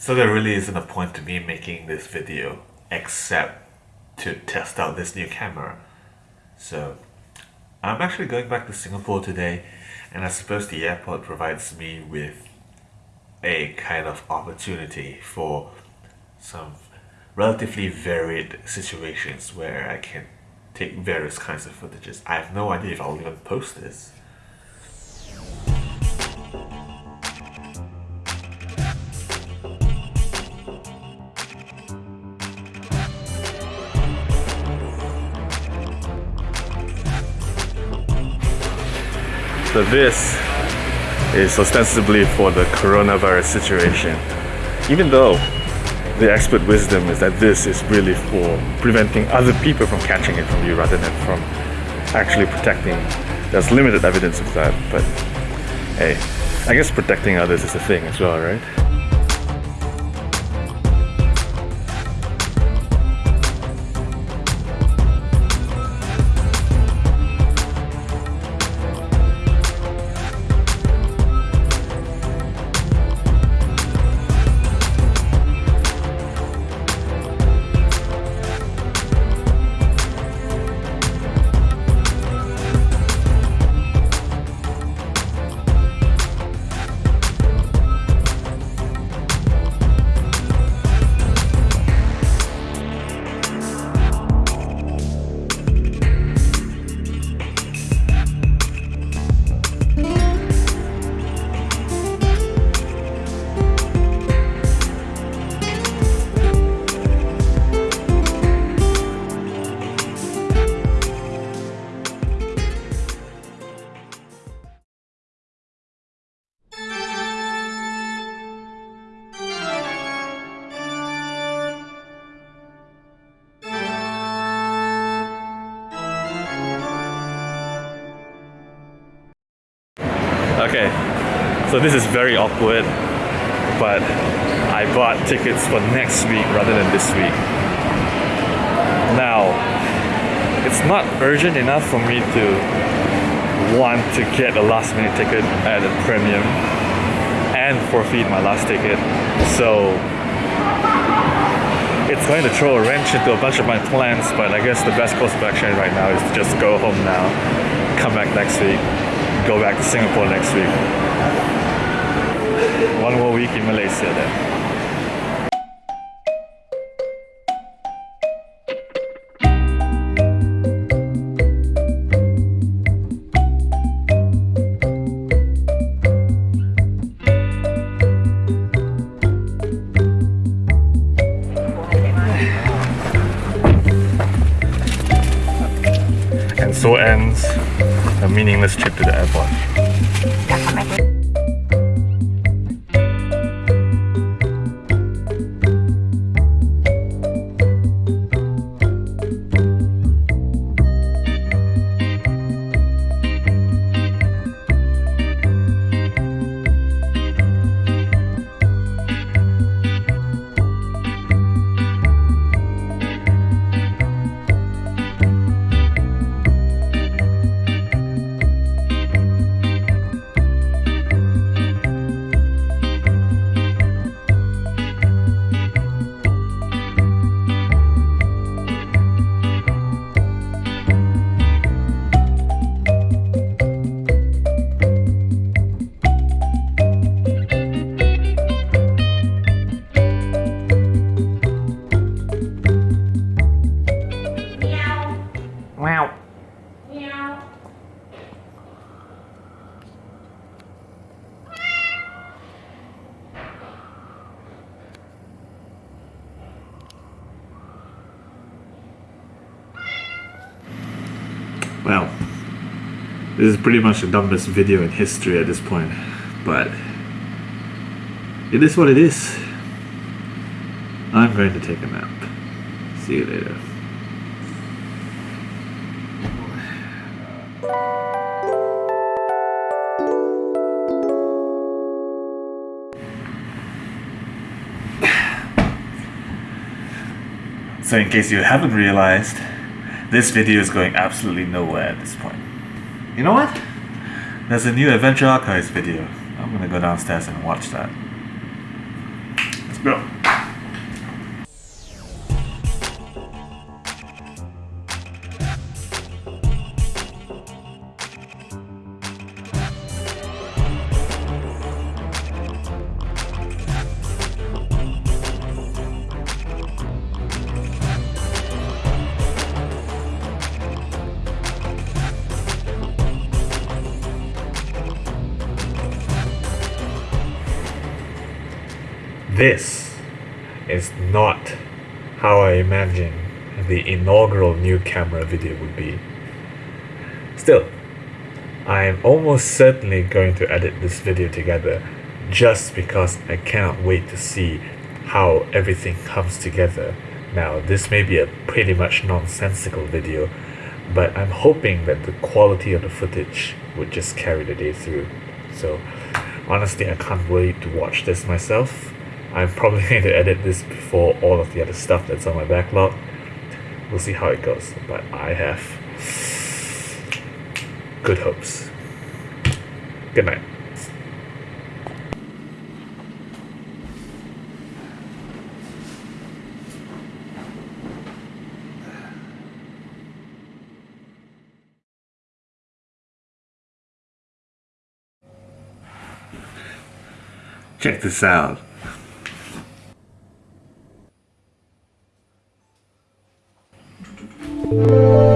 So there really isn't a point to me making this video except to test out this new camera. So I'm actually going back to Singapore today and I suppose the airport provides me with a kind of opportunity for some relatively varied situations where I can take various kinds of footages. I have no idea if I'll even post this. So this is ostensibly for the coronavirus situation. Even though the expert wisdom is that this is really for preventing other people from catching it from you rather than from actually protecting. There's limited evidence of that, but hey, I guess protecting others is a thing as well, right? Okay, so this is very awkward, but I bought tickets for next week rather than this week. Now, it's not urgent enough for me to want to get a last minute ticket at a premium and forfeit my last ticket. So it's going to throw a wrench into a bunch of my plans, but I guess the best course of action right now is to just go home now, come back next week, go back to Singapore next week. One more week in Malaysia then. And so ends a meaningless trip to the airport. This is pretty much the dumbest video in history at this point, but it is what it is. I'm going to take a nap. See you later. So in case you haven't realized, this video is going absolutely nowhere at this point. You know what? There's a new Adventure Archives video. I'm gonna go downstairs and watch that. Let's go. This is not how I imagine the inaugural new camera video would be. Still, I am almost certainly going to edit this video together just because I cannot wait to see how everything comes together. Now, this may be a pretty much nonsensical video, but I'm hoping that the quality of the footage would just carry the day through. So, honestly, I can't wait to watch this myself. I'm probably going to edit this before all of the other stuff that's on my backlog. We'll see how it goes, but I have good hopes. Good night. Check this out. Música